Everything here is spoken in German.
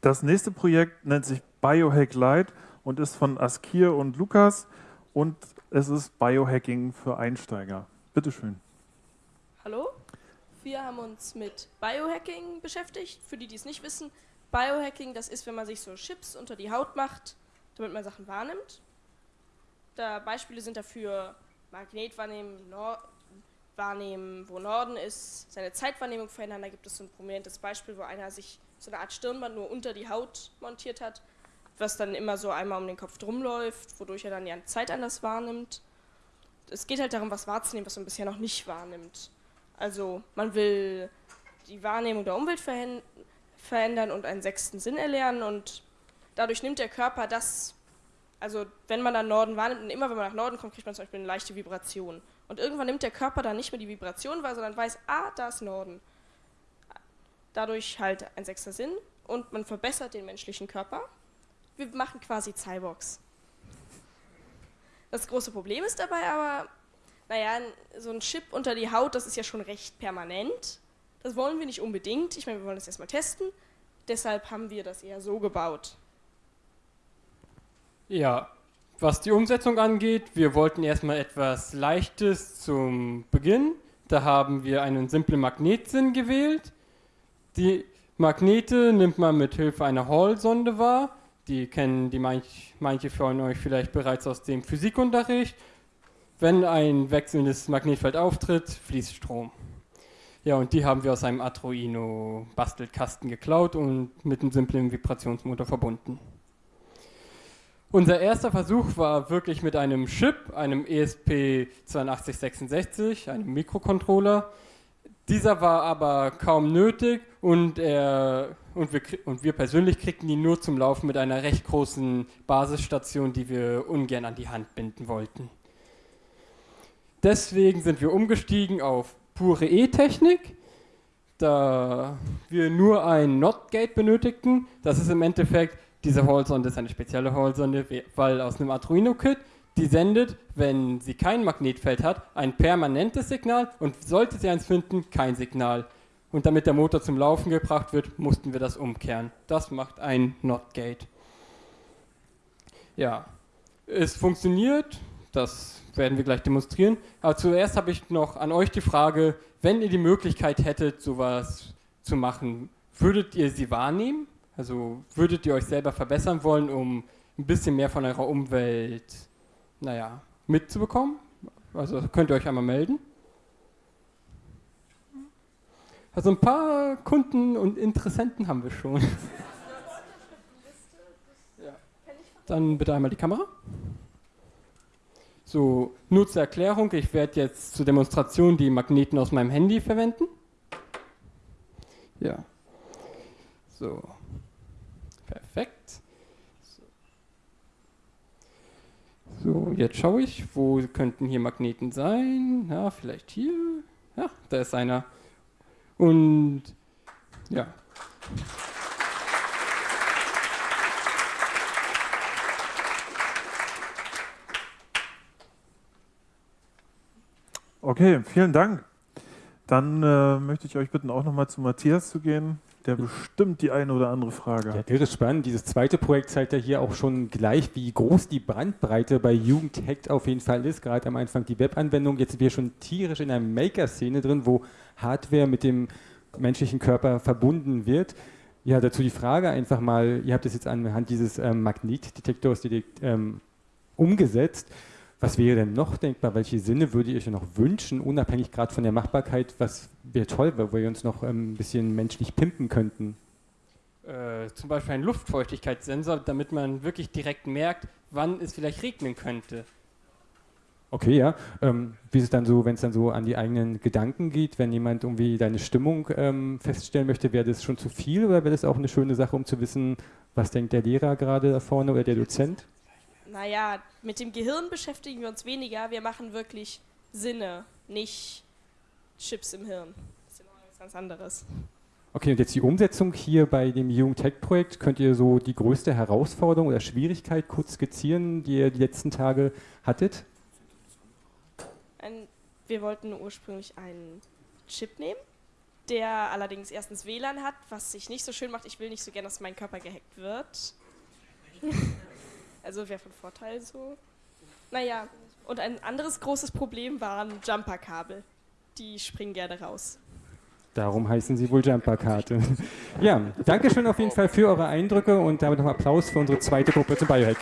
Das nächste Projekt nennt sich Biohack Light und ist von Askir und Lukas und es ist Biohacking für Einsteiger. Bitte schön. Hallo, wir haben uns mit Biohacking beschäftigt. Für die, die es nicht wissen, Biohacking, das ist, wenn man sich so Chips unter die Haut macht, damit man Sachen wahrnimmt. Da Beispiele sind dafür Magnetwahrnehmen, wahrnehmen, wo Norden ist, seine Zeitwahrnehmung verändern. Da gibt es so ein prominentes Beispiel, wo einer sich so eine Art Stirnband nur unter die Haut montiert hat, was dann immer so einmal um den Kopf drum läuft, wodurch er dann die Zeit anders wahrnimmt. Es geht halt darum, was wahrzunehmen, was man bisher noch nicht wahrnimmt. Also man will die Wahrnehmung der Umwelt verändern und einen sechsten Sinn erlernen und dadurch nimmt der Körper das, also wenn man dann Norden wahrnimmt und immer wenn man nach Norden kommt, kriegt man zum Beispiel eine leichte Vibration. Und irgendwann nimmt der Körper dann nicht mehr die Vibration wahr, sondern weiß, ah, da ist Norden. Dadurch halt ein sechster Sinn und man verbessert den menschlichen Körper. Wir machen quasi Cyborgs. Das große Problem ist dabei aber, naja, so ein Chip unter die Haut, das ist ja schon recht permanent. Das wollen wir nicht unbedingt. Ich meine, wir wollen das erstmal testen. Deshalb haben wir das eher so gebaut. Ja, was die Umsetzung angeht, wir wollten erstmal etwas Leichtes zum Beginn. Da haben wir einen simplen Magnetsinn gewählt. Die Magnete nimmt man mit Hilfe einer Hall-Sonde wahr. Die kennen die manch, manche von euch vielleicht bereits aus dem Physikunterricht. Wenn ein wechselndes Magnetfeld auftritt, fließt Strom. Ja, und die haben wir aus einem Arduino-Bastelkasten geklaut und mit einem simplen Vibrationsmotor verbunden. Unser erster Versuch war wirklich mit einem Chip, einem ESP8266, einem Mikrocontroller. Dieser war aber kaum nötig und, er, und, wir, und wir persönlich kriegten ihn nur zum Laufen mit einer recht großen Basisstation, die wir ungern an die Hand binden wollten. Deswegen sind wir umgestiegen auf pure E-Technik, da wir nur ein NOT-Gate benötigten. Das ist im Endeffekt diese Hall-Sonde ist eine spezielle Hall-Sonde, weil aus einem Arduino-Kit, die sendet, wenn sie kein Magnetfeld hat, ein permanentes Signal und sollte sie eins finden, kein Signal. Und damit der Motor zum Laufen gebracht wird, mussten wir das umkehren. Das macht ein NOT-Gate. Ja, es funktioniert, das werden wir gleich demonstrieren. Aber zuerst habe ich noch an euch die Frage, wenn ihr die Möglichkeit hättet, sowas zu machen, würdet ihr sie wahrnehmen? Also würdet ihr euch selber verbessern wollen, um ein bisschen mehr von eurer Umwelt, naja, mitzubekommen? Also könnt ihr euch einmal melden. Also ein paar Kunden und Interessenten haben wir schon. Dann bitte einmal die Kamera. So, nur zur Erklärung, ich werde jetzt zur Demonstration die Magneten aus meinem Handy verwenden. Ja. So. Perfekt. So, jetzt schaue ich, wo könnten hier Magneten sein? Ja, vielleicht hier. Ja, da ist einer. Und ja. Okay, vielen Dank. Dann äh, möchte ich euch bitten, auch nochmal zu Matthias zu gehen der bestimmt die eine oder andere Frage hat. Ja, irre spannend. Dieses zweite Projekt zeigt ja hier auch schon gleich, wie groß die Brandbreite bei Jugendhackt auf jeden Fall ist. Gerade am Anfang die Webanwendung. Jetzt sind wir schon tierisch in einer Maker-Szene drin, wo Hardware mit dem menschlichen Körper verbunden wird. Ja, dazu die Frage einfach mal, ihr habt es jetzt anhand dieses ähm, Magnetdetektors ähm, umgesetzt. Was wäre denn noch denkbar? Welche Sinne würde ihr euch noch wünschen, unabhängig gerade von der Machbarkeit? Was wäre toll, wo wir uns noch ähm, ein bisschen menschlich pimpen könnten? Äh, zum Beispiel ein Luftfeuchtigkeitssensor, damit man wirklich direkt merkt, wann es vielleicht regnen könnte. Okay, ja. Ähm, wie ist es dann so, wenn es dann so an die eigenen Gedanken geht, wenn jemand irgendwie deine Stimmung ähm, feststellen möchte, wäre das schon zu viel oder wäre das auch eine schöne Sache, um zu wissen, was denkt der Lehrer gerade da vorne oder der Dozent? Naja, mit dem Gehirn beschäftigen wir uns weniger. Wir machen wirklich Sinne, nicht Chips im Hirn. Das ist immer was ganz anderes. Okay, und jetzt die Umsetzung hier bei dem Jugend-Tech-Projekt. Könnt ihr so die größte Herausforderung oder Schwierigkeit kurz skizzieren, die ihr die letzten Tage hattet? Ein, wir wollten ursprünglich einen Chip nehmen, der allerdings erstens WLAN hat, was sich nicht so schön macht. Ich will nicht so gerne, dass mein Körper gehackt wird. also wäre von Vorteil so. Naja, und ein anderes großes Problem waren Jumperkabel. Die springen gerne raus. Darum heißen sie wohl Jumperkarte. ja, danke schön auf jeden Fall für eure Eindrücke und damit noch Applaus für unsere zweite Gruppe zum Biohack.